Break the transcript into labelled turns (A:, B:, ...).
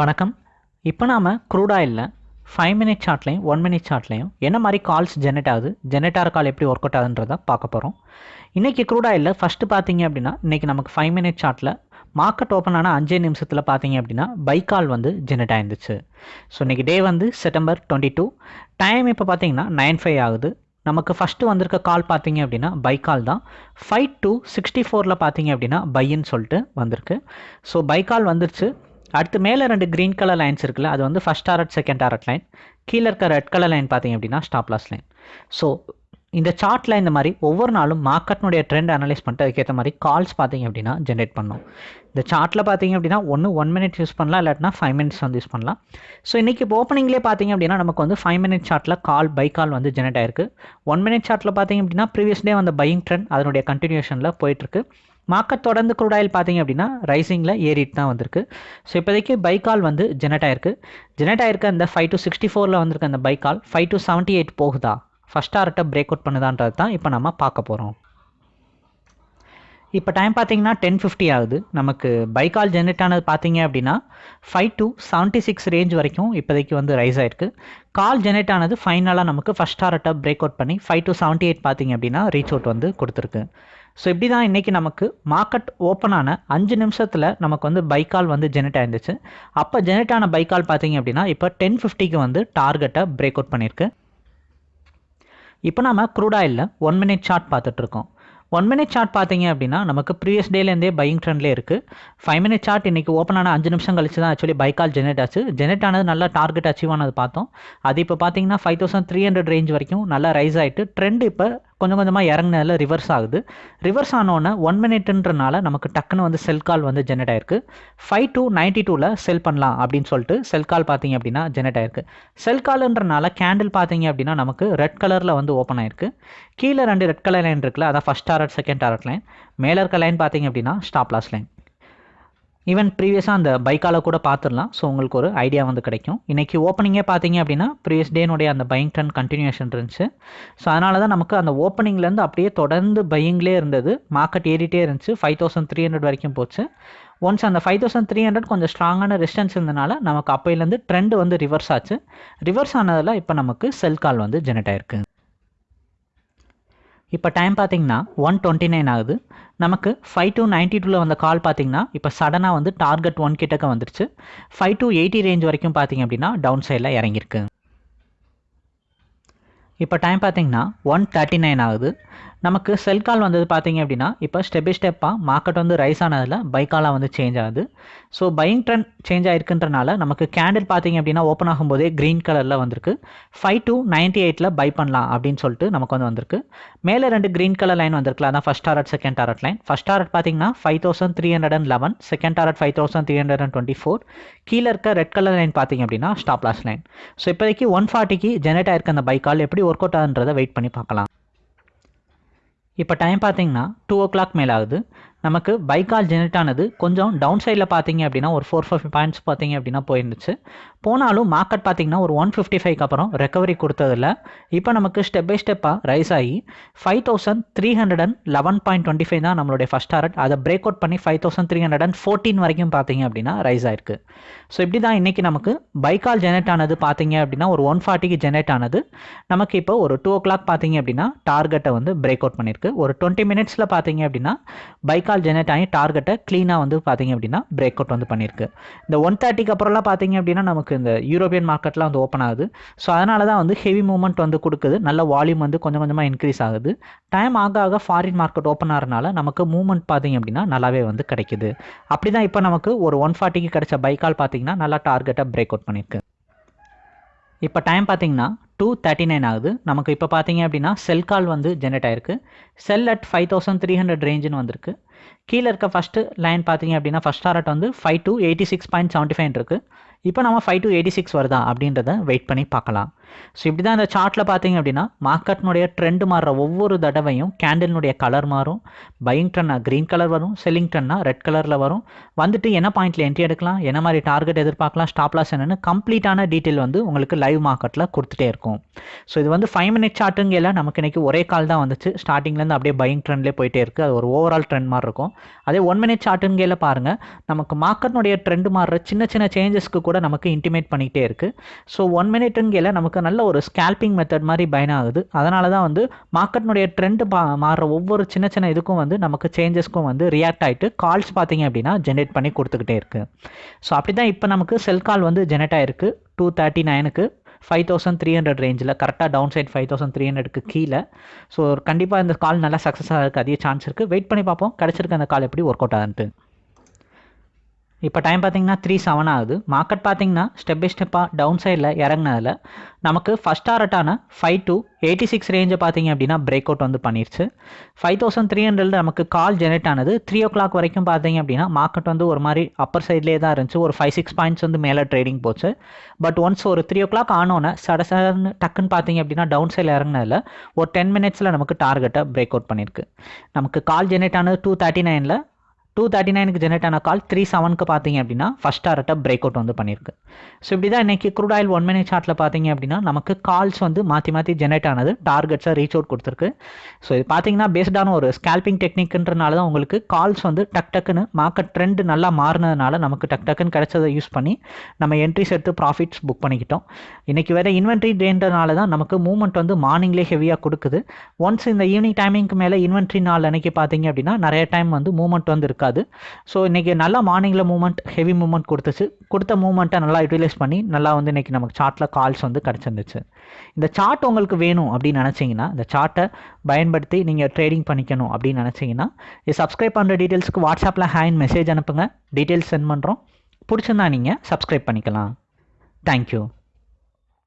A: வணக்கம். இப்போ நாம் க்ரூட் ஆயிலில் ஃபைவ் மினிட் சார்ட்லையும் ஒன் மினிட் சார்ட்லையும் என்ன மாதிரி கால்ஸ் ஜெனரேட் ஆகுது ஜெனரேட் ஆகிற கால் எப்படி ஒர்க் அவுட் ஆகுதுன்றதை பார்க்க போகிறோம் இன்றைக்கி க்ரூட் ஆயிலில் ஃபஸ்ட்டு பார்த்தீங்க அப்படின்னா இன்றைக்கி நமக்கு ஃபைவ் மினிட் சார்ட்டில் மார்க்கெட் ஓப்பன் ஆன அஞ்சே நிமிஷத்தில் பார்த்தீங்க அப்படின்னா பை கால் வந்து ஜெனரேட் ஆயிருந்துச்சு. ஸோ இன்றைக்கி டே வந்து செப்டம்பர் டுவெண்ட்டி டூ டைம் இப்போ பார்த்தீங்கன்னா நைன் ஃபைவ் ஆகுது. நமக்கு ஃபஸ்ட்டு வந்திருக்க கால் பார்த்தீங்க அப்படின்னா பை கால் தான். ஃபைவ் டூ சிக்ஸ்டி ஃபோரில் பார்த்தீங்க அப்படின்னா பைன்னு சொல்லிட்டு வந்திருக்கு. ஸோ பை கால் வந்துருச்சு. அடுத்து மேலே ரெண்டு க்ரீன் கலர் லைன்ஸ் இருக்குல்ல அது வந்து first target second target line கீழே இருக்க ரெட் கலர் லைன் பார்த்தீங்க அப்படின்னா ஸ்டாப் லாஸ் லைன் ஸோ இந்த சார்ட்டில் இந்த மாதிரி ஒவ்வொரு நாளும் மார்க்கெட்னுடைய ட்ரெண்ட் அனலைஸ் பண்ணிட்டு அதுக்கேற்ற மாதிரி கால்ஸ் பார்த்தீங்க அப்படின்னா ஜென்ரேட் பண்ணும். இந்த சார்ட்டில் பார்த்தீங்க அப்படின்னா ஒன்று ஒன் மினிட் யூஸ் பண்ணலாம் இல்லாட்டினா ஃபைவ் மினிட்ஸ் வந்து யூஸ் பண்ணலாம். ஸோ இன்றைக்கி ஓப்பனிங்லேயே பார்த்தீங்க அப்படின்னா நமக்கு வந்து ஃபைவ் மினிட் சார்ட்டில் கால் பை கால் வந்து ஜென்ரேட் ஆயிருக்கு. ஒன் மினிட் சார்ட்டில் பார்த்தீங்க அப்படின்னா ப்ரீவியஸ் டே வந்த பையிங் ட்ரெண்ட் அதனுடைய கண்டினியூஷனில் போயிட்டுருக்கு மார்க்கெட் தொடர்ந்து குரூடாயில் ஆயில் பார்த்தீங்க அப்படின்னா ரைசிங்கில் ஏறிட்டு தான் வந்திருக்கு. ஸோ இப்போதைக்கு பை கால் வந்து ஜெனட் ஆயிருக்கு. ஜெனட் ஆயிருக்க அந்த ஃபைவ் டு சிக்ஸ்டி ஃபோரில் வந்திருக்க அந்த buy call five to seventy eight போகுதா? ஃபஸ்ட் ஆர்ட்டை பிரேக் அவுட் பண்ணுதான்றது தான் இப்போ நம்ம பார்க்க போகிறோம் இப்போ டைம் பார்த்தீங்கன்னா டென் ஃபிஃப்டி ஆகுது. நமக்கு பை கால் ஜென்ரேட் ஆனது பார்த்தீங்க அப்படின்னா five two seventy six range வரைக்கும் இப்போதைக்கு வந்து ரைஸ் ஆயிருக்கு. கால் ஜென்ரேட் ஆனது ஃபைனலாக நமக்கு ஃபஸ்ட் டாரட்டை பிரேக் அவுட் பண்ணி ஃபைவ் டு செவன்ட்டி எயிட் பார்த்தீங்க அப்படின்னா ரீச் அவுட் வந்து கொடுத்துருக்கு. ஸோ இப்படி தான் இன்றைக்கி நமக்கு மார்க்கெட் ஓப்பன் ஆன அஞ்சு நிமிஷத்தில் நமக்கு வந்து பைக்கால் வந்து ஜெனரேட் ஆயிருந்துச்சு. அப்போ ஜெனரேட் ஆன பைக்கால் பார்த்தீங்க அப்படின்னா இப்போ டென் ஃபிஃப்டிக்கு வந்து டார்கெட்டை பிரேக் அவுட் பண்ணியிருக்கு. இப்போ நம்ம க்ரூட் ஆயிலில் ஒன் மினிட் சார்ட் பார்த்துட்ருக்கோம் ஒன் மினிட் சார்ட் பார்த்தீங்க அப்படின்னா நமக்கு ப்ரீவியஸ் டேலேருந்தே பையிங் ட்ரெண்ட்லேயே இருக்குது ஃபைவ் மினிட் சார்ட் இன்றைக்கி ஓப்பன் ஆன அஞ்சு நிமிஷம் கழிச்சு தான் ஆக்சுவலி பைக்கால் ஜெனரேட் ஆச்சு. ஜெனரேட் ஆனது நல்லா டார்கெட் அச்சீவ் ஆனது பார்த்தோம். அது இப்போ பார்த்தீங்கன்னா five thousand three hundred range வரைக்கும் நல்லா ரைஸ் ஆகிட்டு ட்ரெண்ட் இப்போ கொஞ்சம் கொஞ்சமாக இறங்கினதில் ரிவர்ஸ் ஆகுது. ரிவர்ஸ் ஆனோடனே ஒன் மினிட்ன்றனால நமக்கு டக்குன்னு வந்து செல் கால் வந்து ஜெனரேட் ஆயிருக்கு. ஃபைவ் டூ நைன்ட்டி டூவில் செல் பண்ணலாம் அப்படின்னு சொல்லிட்டு செல் கால் பார்த்தீங்க அப்படின்னா ஜெனரேட் ஆயிருக்கு. செல் கால்ன்றனால கேண்டில் பார்த்தீங்க அப்படின்னா நமக்கு ரெட் கலரில் வந்து ஓப்பன் ஆயிருக்கு. கீழே ரெண்டு ரெட் கலர் லைன் இருக்குல்ல அதான் first target second target line மேலே இருக்க லைன் பார்த்தீங்க அப்படின்னா ஸ்டாப் லாஸ் லைன் ஈவன் ப்ரீவியஸாக அந்த பைக்கால் கூட பார்த்துடலாம் ஸோ உங்களுக்கு ஒரு ஐடியா வந்து கிடைக்கும். இன்றைக்கி ஓப்பனிங்கே பார்த்தீங்க அப்படின்னா ப்ரீவியஸ் டேனுடைய அந்த பையிங் ட்ரெண்ட் கண்டினியூஷன் இருந்துச்சு. ஸோ அதனால தான் நமக்கு அந்த ஓப்பனிங்லேருந்து அப்படியே தொடர்ந்து பையிங்லேயே இருந்தது. மார்க்கெட் ஏறிட்டே இருந்துச்சு. ஃபைவ் தௌசண்ட் த்ரீ ஹண்ட்ரட் வரைக்கும் போச்சு. ஒன்ஸ் அந்த ஃபைவ் தௌசண்ட் த்ரீ ஹண்ட்ரட் கொஞ்சம் ஸ்ட்ராங்கான ரெசிஸ்டன்ஸ் இருந்தனால நமக்கு அப்போயிலேருந்து ட்ரெண்ட் வந்து ரிவர்ஸ் ஆச்சு. ரிவர்ஸ் ஆனதில் இப்போ நமக்கு செல் கால் வந்து ஜெனரேட் ஆயிருக்கு. இப்போ டைம் பார்த்தீங்கன்னா ஒன் டுவெண்ட்டி நைன் ஆகுது. நமக்கு ஃபைவ் டூ நைன்ட்டி டூவில் வந்த கால் பார்த்தீங்கன்னா இப்போ சடனாக வந்து டார்கெட் ஒன் கிட்டக்க வந்துருச்சு. ஃபைவ் டூ எயிட்டி ரேஞ்ச் வரைக்கும் பார்த்தீங்க அப்படின்னா டவுன் சைடில் இறங்கியிருக்கு. இப்போ டைம் பார்த்தீங்கன்னா ஒன் தேர்ட்டி நைன் ஆகுது. நமக்கு செல் கால் வந்தது பார்த்தீங்க அப்படின்னா இப்போ ஸ்டெப் பை ஸ்டெப்பாக மார்க்கெட் வந்து ரைஸ் ஆனதில் பை காலாக வந்து சேஞ்ச் ஆகுது. ஸோ பையிங் ட்ரெண்ட் சேஞ்ச் ஆயிருக்குன்றனால நமக்கு கேண்டில் பார்த்தீங்க அப்படின்னா ஓப்பன் ஆகும்போதே க்ரீன் கலரில் வந்திருக்கு. ஃபைவ் டு நைன்ட்டி எயிட்டில் பை பண்ணலாம் அப்படின்னு சொல்லிட்டு நமக்கு வந்து வந்திருக்கு. மேலே ரெண்டு க்ரீன் கலர் லைன் வந்திருக்குல அதான் first target second target line first target பார்த்தீங்கன்னா five thousand three hundred and eleven second target five thousand three hundred and twenty four கீழே இருக்க ரெட் கலர் லைன் பார்த்தீங்க அப்படின்னா ஸ்டாப் லாஸ் லைன் ஸோ இப்போதைக்கு one ஃபார்ட்டிக்கு generate ஆயிருக்க அந்த buy கால் எப்படி ஒர்க் அவுட் ஆகுன்றதை வெயிட் பண்ணி பார்க்கலாம். இப்போ டைம் பார்த்தீங்கன்னா டூ ஓ கிளாக் மேலே ஆகுது நமக்கு பைக்கால் ஜெனரேட் ஆனது கொஞ்சம் டவுன் சைடில் பார்த்தீங்க அப்படின்னா ஒரு ஃபோர் ஃபைவ் பாயிண்ட்ஸ் பார்த்தீங்க அப்படின்னா போயிருந்துச்சு. போனாலும் மார்க்கெட் பார்த்தீங்கன்னா ஒரு ஒன் ஃபிஃப்டி ஃபைவ்க்கு அப்புறம் ரெக்கவரி கொடுத்ததில்ல. இப்போ நமக்கு ஸ்டெப் பை ஸ்டெப்பாக ரைஸ் ஆகி five thousand three hundred and eleven point twenty five தான் நம்மளுடைய ஃபஸ்ட் டாரட் அதை பிரேக் அவுட் பண்ணி five thousand three hundred and fourteen வரைக்கும் பார்த்தீங்க அப்படின்னா ரைஸ் ஆயிருக்கு. ஸோ இப்படி தான் இன்றைக்கி நமக்கு பைக்கால் ஜெனரேட் ஆனது பார்த்தீங்க அப்படின்னா ஒரு ஒன் ஃபார்ட்டிக்கு ஜெனரேட் ஆனது. நமக்கு இப்போ ஒரு டூ ஓ கிளாக் பார்த்தீங்க அப்படின்னா டார்கெட்டை வந்து பிரேக் அவுட் பண்ணியிருக்கு ஒரு டுவெண்ட்டி மினிட்ஸில் பார்த்தீங்க அப்படின்னா பைக்கால் ஜெனரேட் ஆகி டார்கெட்டை க்ளீனாக வந்து பார்த்தீங்க அப்படின்னா பிரேக் அவுட் வந்து பண்ணியிருக்கு. இந்த ஒன் தேர்ட்டிக்கு அப்புறம்லாம் பார்த்தீங்க அப்படின்னா நமக்கு இந்த யூரோப்பியன் மார்க்கெட்லாம் வந்து ஓப்பன் ஆகுது. ஸோ அதனால தான் வந்து ஹெவி மூவ்மெண்ட் வந்து கொடுக்குது. நல்ல வால்யூம் வந்து கொஞ்சம் கொஞ்சமாக இன்க்ரீஸ் ஆகுது. டைம் ஆக ஆக ஃபாரின் மார்க்கெட் ஓப்பன் ஆகிறனால நமக்கு மூவ்மெண்ட் பார்த்தீங்க அப்படின்னா நல்லாவே வந்து கிடைக்குது. அப்படி தான் இப்போ நமக்கு ஒரு ஒன் ஃபார்ட்டிக்கு கிடைச்ச பைக்கால் பார்த்தீங்கன்னா நல்லா டார்கெட்டை பிரேக் அவுட் பண்ணியிருக்கு. இப்போ டைம் பார்த்தீங்கன்னா டூ தேர்ட்டி நைன் ஆகுது. நமக்கு இப்போ பார்த்தீங்க அப்படின்னா செல் கால் வந்து ஜென்ரேட் ஆயிருக்கு. Sell at five thousand three hundred ரேஞ்சுன்னு வந்திருக்கு. கீழே இருக்க ஃபஸ்ட்டு லைன் பார்த்தீங்க அப்படின்னா ஃபஸ்ட் டாரட் வந்து five two eighty six point seventy five இருக்குது இப்போ நம்ம ஃபைவ் டு எயிட்டி சிக்ஸ் வருதா அப்படின்றத வெயிட் பண்ணி பார்க்கலாம். ஸோ இப்படி தான் இந்த சார்ட்டில் பார்த்தீங்க அப்படின்னா மார்க்கெட்னுடைய ட்ரெண்ட் மாறுற ஒவ்வொரு தடவையும் கேண்டில்னுடைய கலர் மாறும். பையிங் ட்ரெண்ட்னா க்ரீன் கலர் வரும் செல்லிங் ட்ரெண்ட்னா ரெட் கலரில் வரும். வந்துட்டு என்ன பாயிண்ட்டில் என்ட்ரி எடுக்கலாம் என்ன மாதிரி டார்கெட் எதிர்பார்க்கலாம் ஸ்டாப் லாஸ் என்னென்னு கம்ப்ளீட்டான டீட்டெயில் வந்து உங்களுக்கு லைவ் மார்க்கெட்டில் கொடுத்துட்டே இருக்கும். ஸோ இது வந்து ஃபைவ் மினிட் சார்ட்டுங்கையில் நமக்கு இன்றைக்கி ஒரே கால் தான் வந்துச்சு. ஸ்டார்டிங்லேருந்து அப்படியே பையிங் ட்ரெண்ட்லேயே போயிட்டே இருக்குது அது ஒரு ஓவரால் ட்ரெண்ட் மாதிரி இருக்கும். அதே ஒன் மினிட் சார்ட்டுங்கையில் பாருங்கள் நமக்கு மார்க்கெட்னுடைய ட்ரெண்ட் மாறுற சின்ன சின்ன சேஞ்சஸ்க்கு கூட நமக்கு இன்டிமேட் பண்ணிகிட்டே இருக்குது ஸோ ஒன் மினிட்டுங்கையில் நமக்கு நல்ல ஒரு ஸ்கேல்பிங் மெத்தட் மாதிரி பயன் ஆகுது. அதனால தான் வந்து மார்க்கெட்னுடைய ட்ரெண்ட் மாறுற ஒவ்வொரு சின்ன சின்ன இதுக்கும் வந்து நமக்கு சேஞ்சஸ்க்கும் வந்து ரியாக்ட் ஆகிட்டு கால்ஸ் பார்த்தீங்க அப்படின்னா ஜென்ரேட் பண்ணி கொடுத்துக்கிட்டே இருக்குது ஸோ அப்படி தான் இப்போ நமக்கு செல் கால் வந்து ஜெனரேட் ஆகிருக்கு டூ தேர்ட்டி நைனுக்கு ஃபைவ் தௌசண்ட் த்ரீ ஹண்ட்ரட் ரேஞ்சில் கரெக்டாக down side five thousand three ஹண்ட்ரடுக்கு கீழே. ஸோ கண்டிப்பாக இந்த கால் நல்லா சக்ஸஸாக இருக்குது அதிக சான்ஸ் இருக்குது வெயிட் பண்ணி பார்ப்போம். கிடச்சிருக்க அந்த கால் எப்படி ஒர்க் அவுட் ஆகுது இப்போ டைம் பார்த்தீங்கன்னா த்ரீ செவன் ஆகுது. மார்க்கெட் பார்த்தீங்கன்னா ஸ்டெப் பை ஸ்டெப்பாக டவுன் சைடில் இறங்கினதில் நமக்கு ஃபஸ்ட் டாரட்டான ஃபைவ் டு எயிட்டி சிக்ஸ் ரேஞ்சை பார்த்தீங்க அப்படின்னா பிரேக் அவுட் வந்து பண்ணிருச்சு. ஃபைவ் தௌசண்ட் த்ரீ ஹண்ட்ரட்ல நமக்கு கால் ஜெனரேட் ஆனது த்ரீ ஓ கிளாக் வரைக்கும் பார்த்தீங்க அப்படின்னா மார்க்கெட் வந்து ஒரு மாதிரி அப்பர் சைட்லேயே தான் இருந்துச்சு. ஒரு ஃபைவ் சிக்ஸ் பாயிண்ட்ஸ் வந்து மேலே ட்ரேடிங் போச்சு. பட் ஒன்ஸ் ஒரு த்ரீ ஓ கிளாக் ஆனோன்னே சட சடன்னு டக்குன்னு பார்த்தீங்க அப்படின்னா டவுன் சைடில் இறங்கினதில் ஒரு டென் மினிட்ஸில் நமக்கு டார்கெட்டை பிரேக் அவுட் பண்ணியிருக்கு நமக்கு கால் ஜெனரேட் ஆனது டூ தேர்ட்டி நைனில் டூ தேர்ட்டி நைனுக்கு ஜென்ரேட் ஆன கால் த்ரீ செவனுக்கு பார்த்தீங்க அப்படின்னா ஃபஸ்ட் டாரட்டை பிரேக் அவுட் வந்து பண்ணியிருக்கு. ஸோ இப்படி தான் இன்றைக்கி க்ரூட் ஆயில் ஒன் மினிட் சார்ட்டில் பார்த்தீங்க அப்படின்னா நமக்கு கால்ஸ் வந்து மாற்றி மாற்றி ஜெனரேட் ஆனது டார்கெட்ஸாக ரீச் அவுட் கொடுத்துருக்கு. ஸோ இது பார்த்தீங்கன்னா பேஸ்டான ஒரு ஸ்கேல்பிங் டெக்னிக்ன்றனால தான் உங்களுக்கு கால்ஸ் வந்து டக் டக்குன்னு மார்க்கெட் ட்ரெண்ட் நல்லா மாறினதுனால நமக்கு டக் டக்குன்னு கிடைச்சதை யூஸ் பண்ணி நம்ம என்ட்ரிஸ் எடுத்து ப்ராஃபிட்ஸ் புக் பண்ணிக்கிட்டோம். இன்றைக்கி வேறு இன்வென்ட்ரி டேன்றனால தான் நமக்கு மூவ்மெண்ட் வந்து மார்னிங்லேயே ஹெவியாக கொடுக்குது. ஒன்ஸ் இந்த ஈவினிங் டைமிங்க்கு மேலே இன்வென்ட்ரி நாள் அன்னைக்கு பார்த்தீங்க அப்படின்னா நிறைய டைம் வந்து மூவ்மெண்ட் வந்து இருக்காது. ஸோ இன்றைக்கி நல்லா மார்னிங்கில் மூவ்மெண்ட் ஹெவி மூவ்மெண்ட் கொடுத்துச்சு. கொடுத்த மூவ்மெண்ட்டை நல்லா யூட்டிலைஸ் பண்ணி நல்லா வந்து இன்றைக்கி நமக்கு சார்ட்டில் கால்ஸ் வந்து கிடச்சிருந்துச்சு. இந்த சார்ட் உங்களுக்கு வேணும் அப்படின்னு நினச்சிங்கன்னா இந்த சார்ட்டை பயன்படுத்தி நீங்கள் ட்ரேடிங் பண்ணிக்கணும் அப்படின்னு நினச்சிங்கன்னா இது சப்ஸ்கிரைப் பண்ணுற டீட்டெயில்ஸ்க்கு வாட்ஸ்அப்பில் ஹேண்ட் மெசேஜ் அனுப்புங்க. டீட்டெயில்ஸ் சென்ட் பண்ணுறோம் பிடிச்சிருந்தா நீங்கள் சப்ஸ்கிரைப் பண்ணிக்கலாம். தேங்க்யூ